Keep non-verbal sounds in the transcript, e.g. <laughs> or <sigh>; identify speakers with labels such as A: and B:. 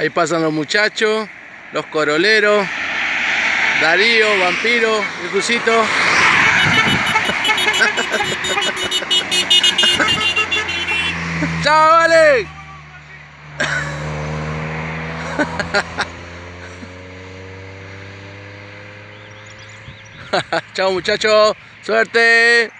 A: Ahí pasan los muchachos, los coroleros, Darío, Vampiro, el <laughs> ¡Chao, vale! <laughs> Chao muchachos, suerte.